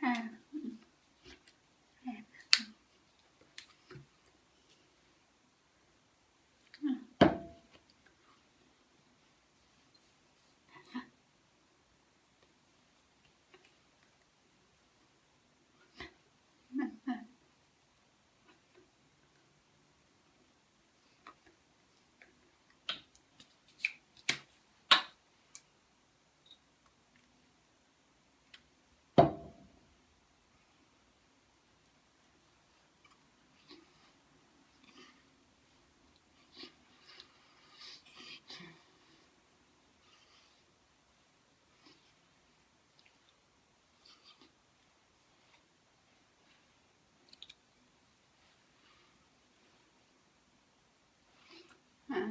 He. হ্যাঁ